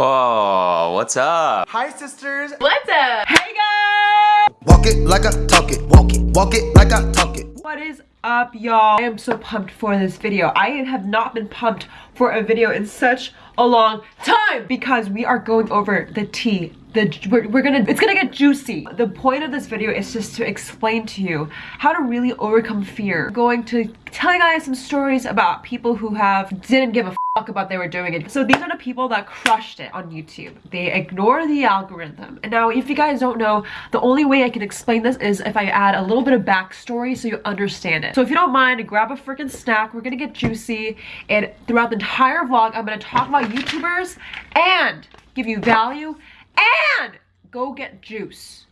Oh, what's up? Hi, sisters. What's up? Hey guys! Walk it like I talk it. Walk it. Walk it like I talk it. What is up, y'all? I am so pumped for this video. I have not been pumped for a video in such a long time because we are going over the tea the we're, we're, gonna it's gonna get juicy the point of this video is just to explain to you how to really overcome fear I'm going to tell you guys some stories about people who have didn't give a fuck about they were doing it. So these are the people that crushed it on youtube. They ignore the algorithm. And now if you guys don't know the only way i can explain this is if i add a little bit of backstory so you understand it. So if you don't mind grab a freaking snack. We're gonna get juicy. And throughout the entire vlog i'm gonna talk about youtubers and give you value and go get juice.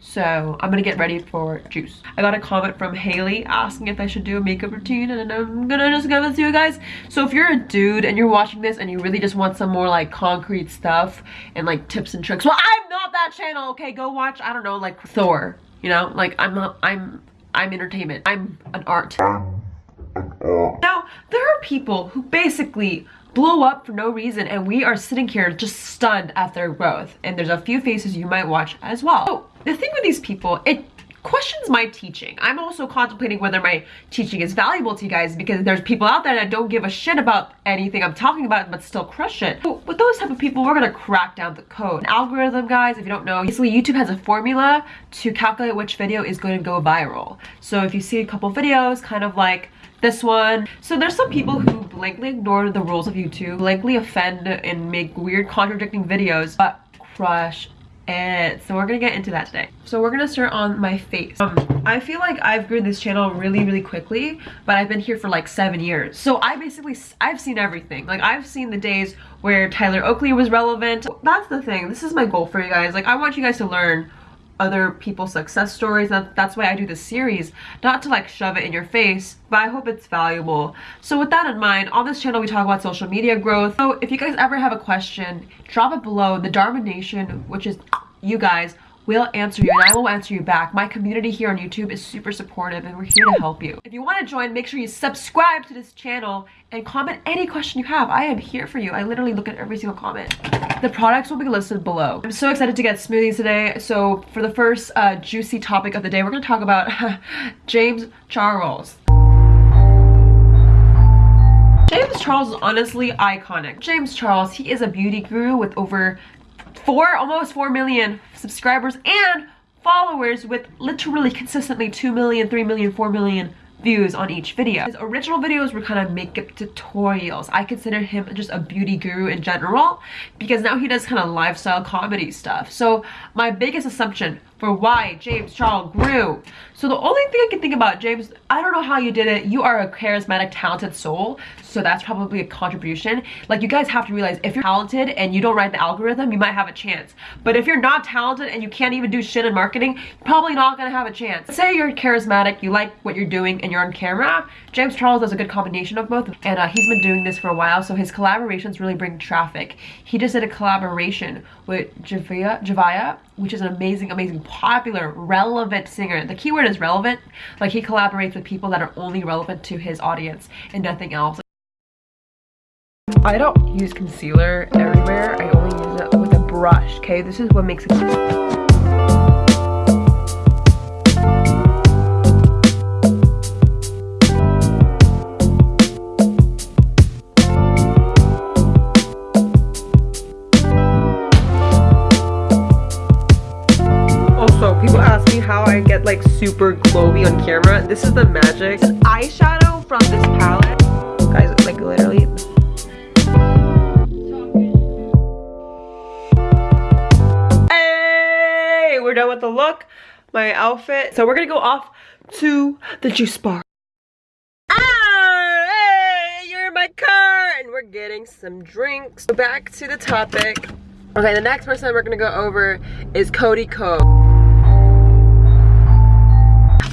So I'm gonna get ready for juice. I got a comment from Haley asking if I should do a makeup routine and I'm gonna just give it to you guys. So if you're a dude and you're watching this and you really just want some more like concrete stuff and like tips and tricks, well I'm not that channel, okay? Go watch, I don't know, like Thor, you know? Like I'm not, I'm, I'm entertainment. I'm an art. Now, there are people who basically blow up for no reason and we are sitting here just stunned at their growth and there's a few faces you might watch as well so the thing with these people it questions my teaching. I'm also contemplating whether my teaching is valuable to you guys because there's people out there that don't give a shit about anything i'm talking about but still crush it. With those type of people we're gonna crack down the code. An algorithm guys if you don't know basically youtube has a formula to calculate which video is going to go viral. So if you see a couple videos kind of like this one. So there's some people who blankly ignore the rules of YouTube, blankly offend and make weird contradicting videos, but crush So we're gonna get into that today. So we're gonna start on my face. Um, I feel like I've grown this channel really, really quickly, but I've been here for like seven years. So I basically, I've seen everything. Like I've seen the days where Tyler Oakley was relevant. That's the thing. This is my goal for you guys. Like I want you guys to learn other people's success stories. That, that's why i do this series not to like shove it in your face but i hope it's valuable. So with that in mind on this channel we talk about social media growth. So if you guys ever have a question drop it below. The dharma nation which is you guys will answer you and I will answer you back. My community here on YouTube is super supportive and we're here to help you. If you want to join, make sure you subscribe to this channel and comment any question you have. I am here for you. I literally look at every single comment. The products will be listed below. I'm so excited to get smoothies today. So for the first uh, juicy topic of the day, we're going to talk about James Charles. James Charles is honestly iconic. James Charles, he is a beauty guru with over four, almost four million subscribers and followers with literally consistently 2 million, 3 million, 4 million views on each video. His original videos were kind of makeup tutorials. I consider him just a beauty guru in general because now he does kind of lifestyle comedy stuff. So my biggest assumption for why James Charles grew. So the only thing I can think about, James, I don't know how you did it. You are a charismatic, talented soul. So that's probably a contribution. Like you guys have to realize if you're talented and you don't write the algorithm, you might have a chance. But if you're not talented and you can't even do shit in marketing, you're probably not gonna have a chance. Say you're charismatic, you like what you're doing and you're on camera. James Charles does a good combination of both. And uh, he's been doing this for a while. So his collaborations really bring traffic. He just did a collaboration with Javia, Javia which is an amazing, amazing, popular, relevant singer. The keyword is relevant. Like he collaborates with people that are only relevant to his audience and nothing else. I don't use concealer everywhere. I only use it with a brush, okay? This is what makes it... like super glowy on camera. This is the magic. This eyeshadow from this palette. Guys, like literally. Hey, we're done with the look, my outfit. So we're gonna go off to the juice bar. Ah, hey, you're in my car, and we're getting some drinks. Back to the topic. Okay, the next person we're gonna go over is Cody Ko.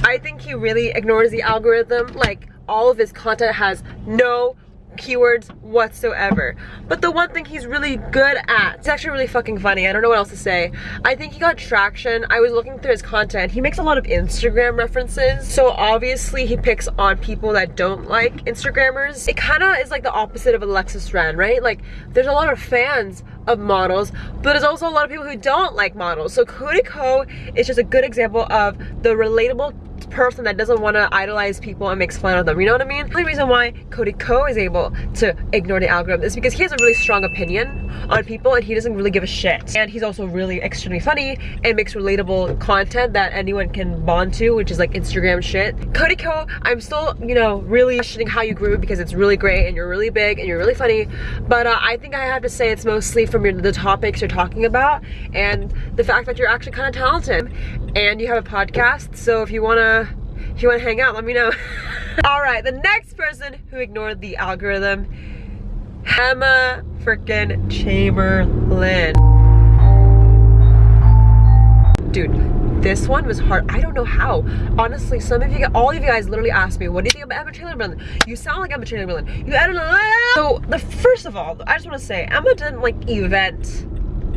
I think he really ignores the algorithm. Like all of his content has no keywords whatsoever. But the one thing he's really good at, it's actually really fucking funny. I don't know what else to say. I think he got traction. I was looking through his content. He makes a lot of Instagram references. So obviously he picks on people that don't like Instagrammers. It kind of is like the opposite of Alexis Ren, right? Like there's a lot of fans of models, but there's also a lot of people who don't like models. So Cody Ko is just a good example of the relatable person that doesn't want to idolize people and makes fun of them. You know what I mean? The only reason why Cody Ko is able to ignore the algorithm is because he has a really strong opinion on people and he doesn't really give a shit. And he's also really extremely funny and makes relatable content that anyone can bond to, which is like Instagram shit. Cody Ko, I'm still, you know, really questioning how you grew because it's really great and you're really big and you're really funny. But uh, I think I have to say it's mostly from your, the topics you're talking about and the fact that you're actually kind of talented and you have a podcast. So if you Uh, wanna you want to hang out, let me know. All right, the next person who ignored the algorithm, Emma freaking Chamberlain. Dude, this one was hard. I don't know how. Honestly, some of you, all of you guys literally asked me, what do you think about Emma Chamberlain? You sound like Emma Chamberlain. You edited So, the first of all, I just want to say, Emma didn't like event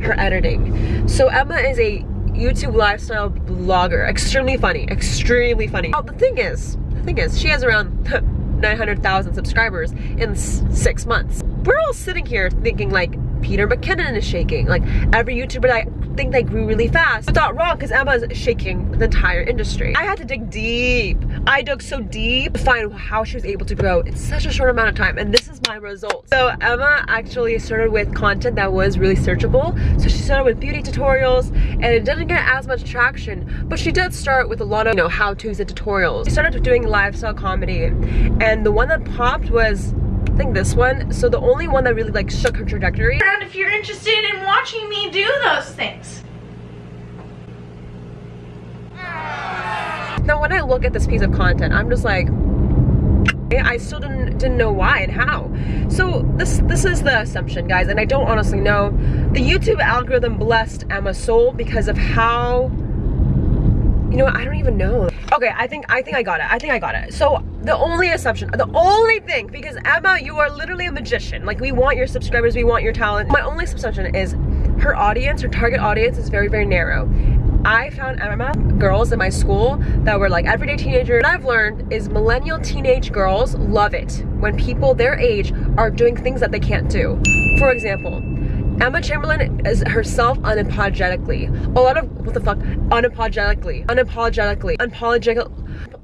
her editing. So Emma is a YouTube lifestyle blogger. Extremely funny, extremely funny. Oh, the thing is, the thing is, she has around 900,000 subscribers in six months. We're all sitting here thinking like, Peter McKinnon is shaking. Like every YouTuber that think they grew really fast. But not wrong because Emma is shaking the entire industry. I had to dig deep. I dug so deep to find how she was able to grow in such a short amount of time. And this is my result. So Emma actually started with content that was really searchable. So she started with beauty tutorials and it didn't get as much traction, but she did start with a lot of, you know, how-tos and tutorials. She started doing lifestyle comedy and the one that popped was I think this one. So the only one that really like shook her trajectory. And if you're interested in watching me do those things. Now when I look at this piece of content, I'm just like, I still didn't didn't know why and how. So this this is the assumption, guys, and I don't honestly know. The YouTube algorithm blessed Emma Soul because of how you know what, I don't even know. Okay, I think I think I got it. I think I got it. So the only assumption, the only thing, because Emma, you are literally a magician. Like we want your subscribers, we want your talent. My only assumption is her audience, her target audience is very, very narrow. I found Emma girls in my school that were like everyday teenagers. What I've learned is millennial teenage girls love it when people their age are doing things that they can't do. For example, Emma Chamberlain is herself unapologetically. A lot of, what the fuck? Unapologetically. Unapologetically. Unapologetic.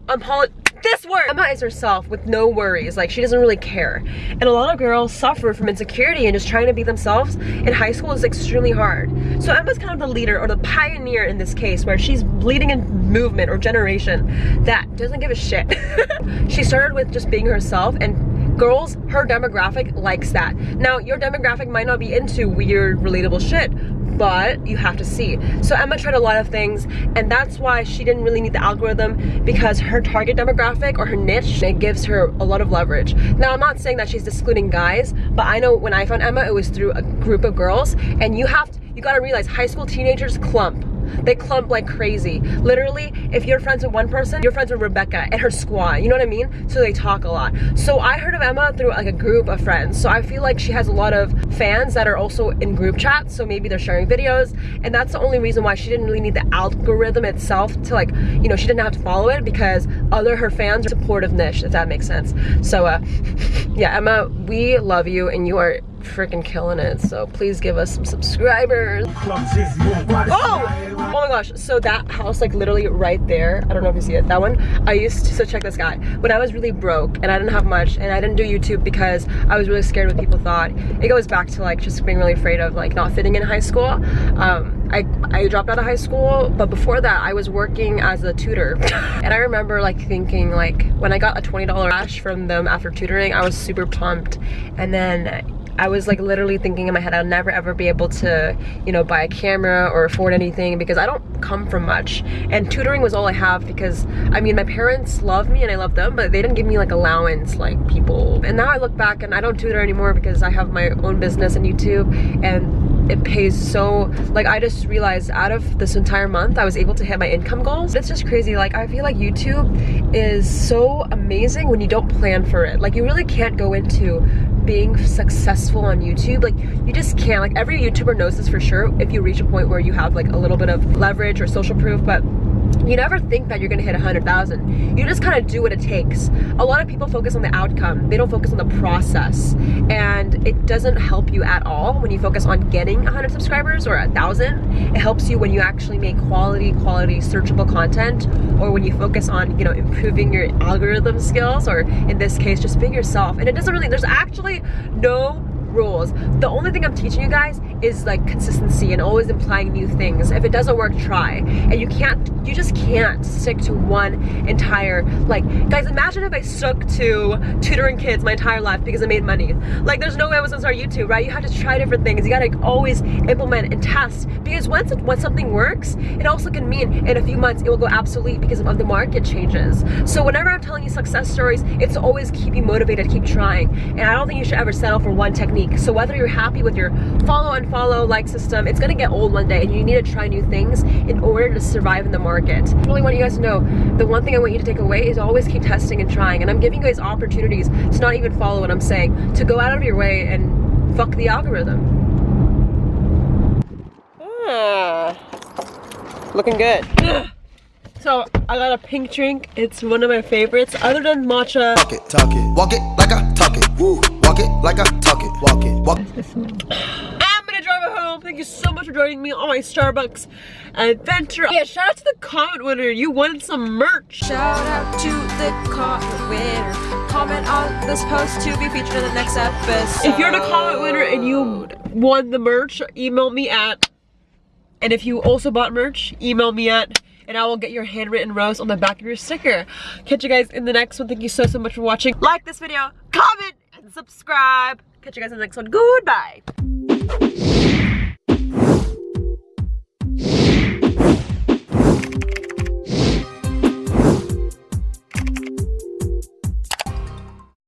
Unapolog this word! Emma is herself with no worries. Like, she doesn't really care. And a lot of girls suffer from insecurity and just trying to be themselves in high school is extremely hard. So Emma's kind of the leader or the pioneer in this case where she's leading a movement or generation that doesn't give a shit. she started with just being herself and girls, her demographic likes that. Now, your demographic might not be into weird, relatable shit, but you have to see. So Emma tried a lot of things and that's why she didn't really need the algorithm because her target demographic or her niche, it gives her a lot of leverage. Now I'm not saying that she's excluding guys, but I know when I found Emma, it was through a group of girls and you have to, you gotta realize high school teenagers clump they clump like crazy. Literally, if you're friends with one person, you're friends with Rebecca and her squad. You know what I mean? So they talk a lot. So I heard of Emma through like a group of friends. So I feel like she has a lot of fans that are also in group chats. So maybe they're sharing videos. And that's the only reason why she didn't really need the algorithm itself to like, you know, she didn't have to follow it because other her fans are supportive niche, if that makes sense. So uh, yeah, Emma, we love you and you are freaking killing it. So please give us some subscribers. Oh! Oh my gosh. So that house, like literally right there, I don't know if you see it, that one, I used to, so check this guy. When I was really broke and I didn't have much and I didn't do YouTube because I was really scared what people thought. It goes back to like just being really afraid of like not fitting in high school. Um, I, I dropped out of high school, but before that I was working as a tutor. and I remember like thinking like when I got a $20 cash from them after tutoring, I was super pumped. And then I was like literally thinking in my head I'll never ever be able to, you know, buy a camera or afford anything because I don't come from much. And tutoring was all I have because, I mean, my parents love me and I love them, but they didn't give me like allowance like people. And now I look back and I don't tutor anymore because I have my own business and YouTube and it pays so, like I just realized out of this entire month, I was able to hit my income goals. It's just crazy. Like I feel like YouTube is so amazing when you don't plan for it. Like you really can't go into being successful on YouTube. Like you just can't, like every YouTuber knows this for sure if you reach a point where you have like a little bit of leverage or social proof, but you never think that you're gonna hit 100,000. You just kind of do what it takes. A lot of people focus on the outcome. They don't focus on the process. And it doesn't help you at all when you focus on getting 100 subscribers or a thousand. It helps you when you actually make quality, quality searchable content or when you focus on, you know, improving your algorithm skills or in this case, just being yourself. And it doesn't really, there's actually no rules. The only thing I'm teaching you guys is like consistency and always implying new things. If it doesn't work, try. And you can't, you just can't stick to one entire, like, guys, imagine if I stuck to tutoring kids my entire life because I made money. Like, there's no way I was gonna start YouTube, right? You have to try different things. You gotta always implement and test because once, it, once something works, it also can mean in a few months it will go obsolete because of the market changes. So whenever I'm telling you success stories, it's always keep you motivated, keep trying. And I don't think you should ever settle for one technique. So whether you're happy with your follow and follow like system, it's gonna get old one day and you need to try new things in order to survive in the market. I really want you guys to know, the one thing I want you to take away is always keep testing and trying. And I'm giving you guys opportunities to not even follow what I'm saying, to go out of your way and fuck the algorithm. Ah, looking good. So I got a pink drink. It's one of my favorites. Other than matcha, Talk it, talk it. Walk it like I talk it. Woo. Walk it like I I'm gonna drive it home. Thank you so much for joining me on my Starbucks adventure. Yeah, shout out to the comment winner. You won some merch. Shout out to the comment winner. Comment on this post to be featured in the next episode. If you're the comment winner and you won the merch, email me at. And if you also bought merch, email me at. And I will get your handwritten rose on the back of your sticker. Catch you guys in the next one. Thank you so, so much for watching. Like this video, comment, and subscribe. Catch you guys in the next one. Goodbye.